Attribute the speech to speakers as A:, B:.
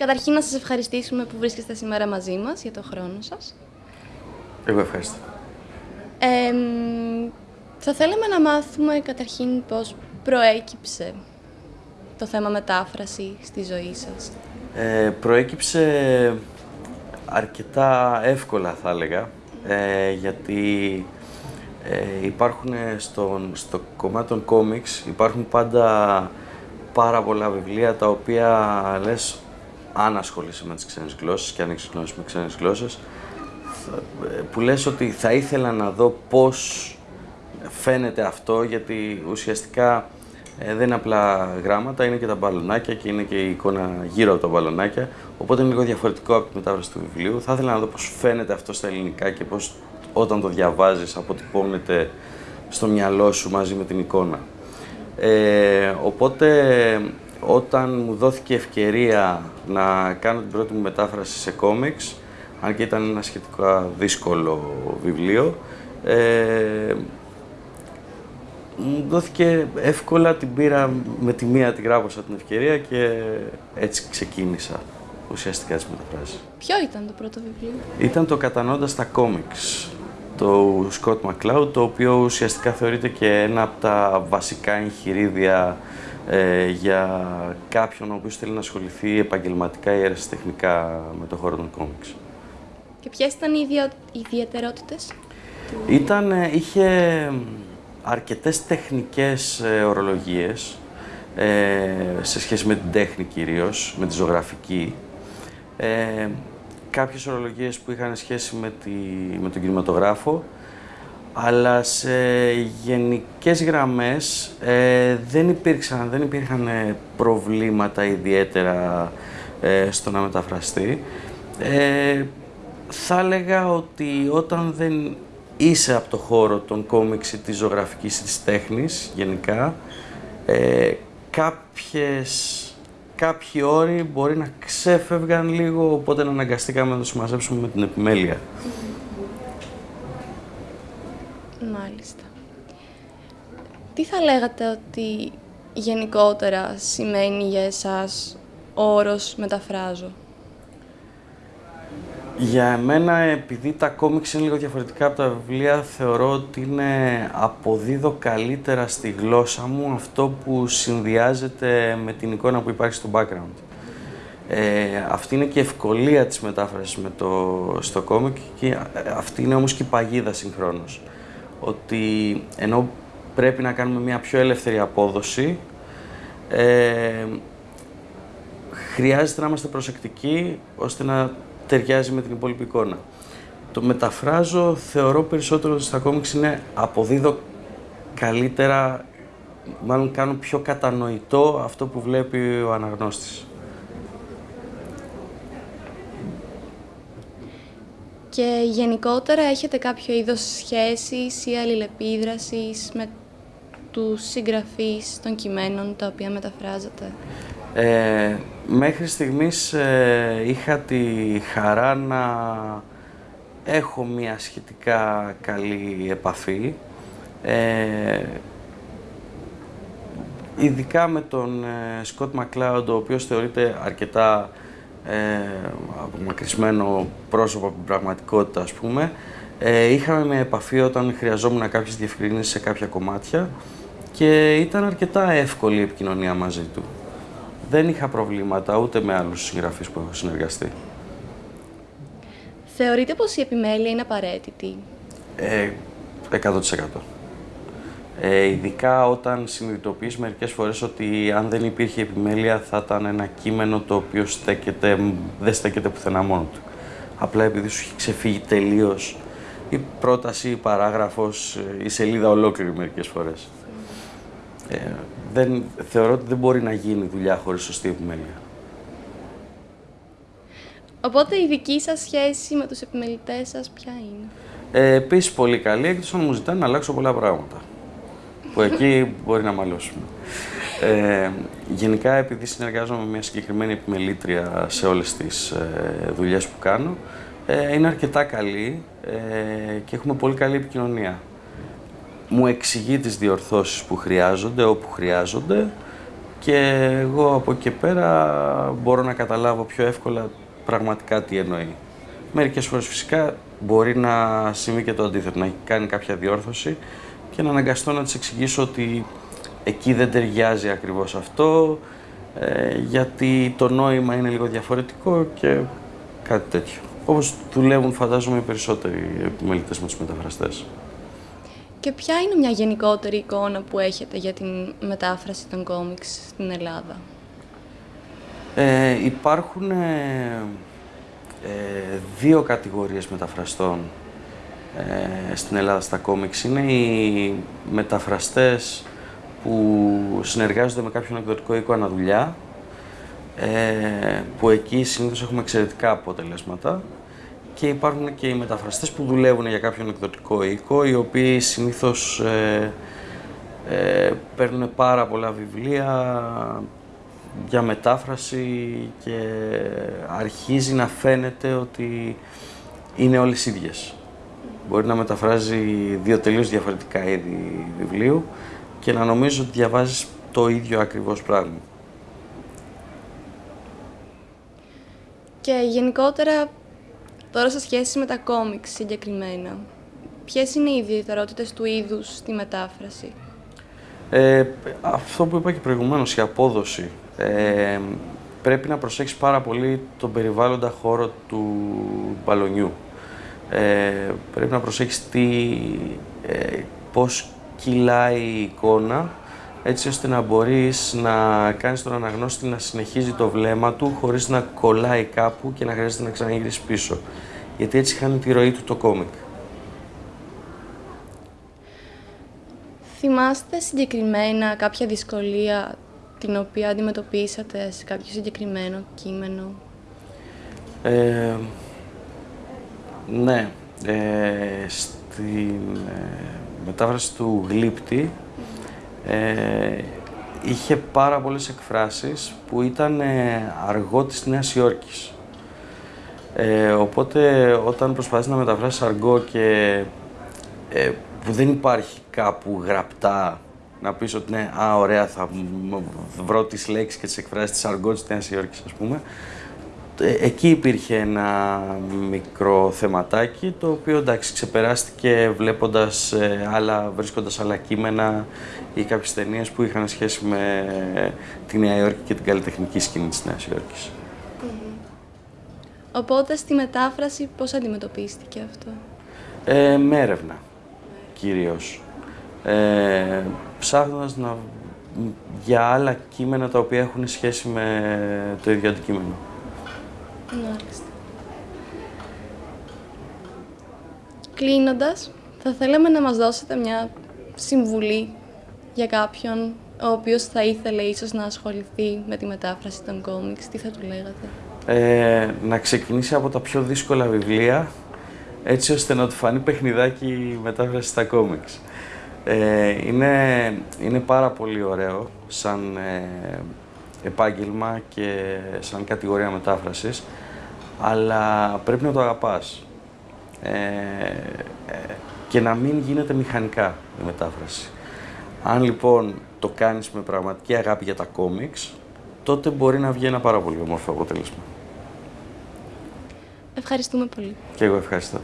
A: Καταρχήν να σας ευχαριστήσουμε που βρίσκεστε σήμερα μαζί μας για το χρόνο σας.
B: Εγώ ευχαριστώ.
A: Ε, θα θέλαμε να μάθουμε καταρχήν πώς προέκυψε το θέμα μετάφραση στη ζωή σας.
B: Ε, προέκυψε αρκετά εύκολα θα έλεγα, ε, γιατί ε, υπάρχουν στον, στο κομμάτι των κόμιξ, υπάρχουν πάντα πάρα πολλά βιβλία τα οποία λες αν ασχολείσαι με τις ξένες γλώσσες και αν έχεις γνώση με ξένες γλώσσες που λες ότι θα ήθελα να δω πώς φαίνεται αυτό γιατί ουσιαστικά ε, δεν είναι απλά γράμματα, είναι και τα μπαλονάκια και είναι και η εικόνα γύρω από τα μπαλονάκια οπότε είναι λίγο διαφορετικό από τη μετάφραση του βιβλίου. Θα ήθελα να δω πώς φαίνεται αυτό στα ελληνικά και πώς όταν το διαβάζεις αποτυπώνεται στο μυαλό σου μαζί με την εικόνα. Ε, οπότε όταν μου δόθηκε ευκαιρία να κάνω την πρώτη μου μετάφραση σε κόμιξ, αν και ήταν ένα σχετικά δύσκολο βιβλίο, ε, μου δόθηκε εύκολα, την πήρα με τη μία την γράπωσα την ευκαιρία και έτσι ξεκίνησα ουσιαστικά τις μεταφράσεις.
A: Ποιο ήταν το πρώτο βιβλίο;
B: Ήταν το «Κατανοώντας τα κόμιξ» το Scott McCloud, το οποίο ουσιαστικά θεωρείται και ένα από τα βασικά εγχειρίδια ε, για κάποιον ο οποίος θέλει να ασχοληθεί επαγγελματικά ή αεραστεχνικά με το χώρο των κόμιξ.
A: Και ποιες ήταν οι ιδιαιτερότητες;
B: Ήταν, ε, είχε αρκετές τεχνικές ε, ορολογίες, ε, σε σχέση με την τέχνη κυρίως, με τη ζωγραφική. Ε, κάποιες ορολογίες που είχαν σχέση με, τη, με τον κινηματογράφο, αλλά σε γενικές γραμμές ε, δεν, υπήρξαν, δεν υπήρχαν ε, προβλήματα ιδιαίτερα ε, στο να μεταφραστεί. Ε, θα έλεγα ότι όταν δεν είσαι από το χώρο των κόμιξ της ζωγραφικής της τέχνης γενικά, ε, κάποιες, κάποιοι όροι μπορεί να ξέφευγαν λίγο, οπότε να αναγκαστήκαμε να το συμμαζέψουμε με την επιμέλεια.
A: Μάλιστα. Τι θα λέγατε ότι γενικότερα σημαίνει για εσάς ο όρος «μεταφράζω».
B: Για εμένα, επειδή τα κόμιξ είναι λίγο διαφορετικά από τα βιβλία, θεωρώ ότι είναι αποδίδω καλύτερα στη γλώσσα μου αυτό που συνδυάζεται με την εικόνα που υπάρχει στο background. Ε, αυτή είναι και η ευκολία της μετάφρασης με το, στο κόμικ και αυτή είναι όμως και η παγίδα συγχρόνως ότι ενώ πρέπει να κάνουμε μια πιο ελεύθερη απόδοση, ε, χρειάζεται να είμαστε προσεκτικοί ώστε να ταιριάζει με την υπόλοιπη εικόνα. Το μεταφράζω, θεωρώ περισσότερο ότι στα κόμιξ είναι αποδίδω καλύτερα, μάλλον κάνω πιο κατανοητό αυτό που βλέπει ο αναγνώστης.
A: Και γενικότερα έχετε κάποιο είδος σχέσης ή αλληλεπίδρασης με τους συγγραφείς των κειμένων τα οποία μεταφράζετε;
B: Ε, μέχρι στιγμής ε, είχα τη χαρά να έχω μια σχετικά καλή επαφή. Ε, ειδικά με τον Σκοτ Μακλάουντ, ο οποίος θεωρείται αρκετά ε, απομακρυσμένο πρόσωπο από την πραγματικότητα, ας πούμε. Ε, είχαμε μια επαφή όταν χρειαζόμουν κάποιες διευκρινήσεις σε κάποια κομμάτια και ήταν αρκετά εύκολη η επικοινωνία μαζί του. Δεν είχα προβλήματα ούτε με άλλους συγγραφείς που έχω συνεργαστεί.
A: Θεωρείτε πως η επιμέλεια είναι απαραίτητη;
B: Ε, 100%. Ε, ειδικά όταν συνειδητοποιείς μερικές φορές ότι αν δεν υπήρχε επιμέλεια θα ήταν ένα κείμενο το οποίο στέκεται, δεν στέκεται πουθενά μόνο του. Απλά επειδή σου έχει ξεφύγει τελείως η πρόταση, η παράγραφος, η σελίδα ολόκληρη μερικές φορές. Ε, δεν, θεωρώ ότι δεν μπορεί να γίνει δουλειά χωρίς σωστή επιμέλεια.
A: Οπότε η δική σας σχέση με τους επιμελητές σας ποια είναι;
B: Ε, επίσης πολύ καλή, εκτός αν μου ζητάνε να αλλάξω πολλά πράγματα που εκεί μπορεί να μαλώσουμε. Ε, γενικά, επειδή συνεργάζομαι με μια συγκεκριμένη επιμελήτρια σε όλες τις ε, δουλειές που κάνω, ε, είναι αρκετά καλή ε, και έχουμε πολύ καλή επικοινωνία. Μου εξηγεί τις διορθώσεις που χρειάζονται, όπου χρειάζονται και εγώ από εκεί και πέρα μπορώ να καταλάβω πιο εύκολα πραγματικά τι εννοεί. Μερικές φορές φυσικά μπορεί να συμβεί και το αντίθετο, να έχει κάνει κάποια διόρθωση και να αναγκαστώ να της εξηγήσω ότι εκεί δεν ταιριάζει ακριβώς αυτό, ε, γιατί το νόημα είναι λίγο διαφορετικό και κάτι τέτοιο. Όπως δουλεύουν φαντάζομαι οι περισσότεροι επιμελητές με τους μεταφραστές.
A: Και ποια είναι μια γενικότερη εικόνα που έχετε για την μετάφραση των κόμιξ στην Ελλάδα;
B: Ε, υπάρχουν ε, ε, δύο κατηγορίες μεταφραστών ε, στην Ελλάδα στα κόμιξ. Είναι οι μεταφραστές που συνεργάζονται με κάποιον εκδοτικό οίκο αναδουλειά, ε, που εκεί συνήθως έχουμε εξαιρετικά αποτελέσματα και υπάρχουν και οι μεταφραστές που δουλεύουν για κάποιον εκδοτικό οίκο, οι οποίοι συνήθως ε, ε, παίρνουν πάρα πολλά βιβλία για μετάφραση και αρχίζει να φαίνεται ότι είναι όλες ίδιες. Μπορεί να μεταφράζει δύο τελείως διαφορετικά είδη βιβλίου και να νομίζω ότι διαβάζεις το ίδιο ακριβώς πράγμα.
A: Και γενικότερα, τώρα σε σχέση με τα κόμιξ συγκεκριμένα, ποιες είναι οι ιδιαιτερότητες του είδους στη μετάφραση;
B: Ε, αυτό που είπα και προηγουμένως, η απόδοση. Ε, πρέπει να προσέξεις πάρα πολύ τον περιβάλλοντα χώρο του μπαλονιού. Ε, πρέπει να προσέξεις τι, ε, πώς κυλάει η εικόνα, έτσι ώστε να μπορείς να κάνεις τον αναγνώστη να συνεχίζει το βλέμμα του χωρίς να κολλάει κάπου και να χρειάζεται να ξαναγυρίσεις πίσω. Γιατί έτσι χάνει τη ροή του το κόμικ.
A: Θυμάστε συγκεκριμένα κάποια δυσκολία την οποία αντιμετωπίσατε σε κάποιο συγκεκριμένο κείμενο;
B: Ε, ναι. Ε, στην ε, μετάφραση του Γλύπτη ε, είχε πάρα πολλές εκφράσεις που ήταν ε, αργό της Νέας Υόρκης. Ε, οπότε όταν προσπαθείς να μεταφράσεις αργό και ε, που δεν υπάρχει κάπου γραπτά να πεις ότι ναι, α, ωραία, θα βρω τις λέξεις και τις εκφράσεις της αργό της Νέας Υόρκης, ας πούμε, ε, εκεί υπήρχε ένα μικρό θεματάκι, το οποίο εντάξει ξεπεράστηκε βλέποντας ε, άλλα, βρίσκοντας άλλα κείμενα ή κάποιες ταινίες που είχαν σχέση με τη Νέα Υόρκη και την καλλιτεχνική σκηνή της Νέας Υόρκης.
A: Οπότε στη μετάφραση πώς αντιμετωπίστηκε αυτό;
B: Ε, με έρευνα, κυρίως. Ε, ψάχνοντας να, για άλλα κείμενα τα οποία έχουν σχέση με το ίδιο αντικείμενο.
A: Μάλιστα. Κλείνοντας, θα θέλαμε να μας δώσετε μια συμβουλή για κάποιον ο οποίος θα ήθελε ίσως να ασχοληθεί με τη μετάφραση των κόμιξ. Τι θα του λέγατε;
B: Ε, να ξεκινήσει από τα πιο δύσκολα βιβλία, έτσι ώστε να του φανεί παιχνιδάκι η μετάφραση στα κόμιξ. Ε, είναι, είναι πάρα πολύ ωραίο σαν ε, επάγγελμα και σαν κατηγορία μετάφρασης, αλλά πρέπει να το αγαπάς. Ε, ε, και να μην γίνεται μηχανικά η μετάφραση. Αν λοιπόν το κάνεις με πραγματική αγάπη για τα κόμιξ, τότε μπορεί να βγει ένα πάρα πολύ όμορφο αποτέλεσμα.
A: Ευχαριστούμε πολύ.
B: Και εγώ ευχαριστώ.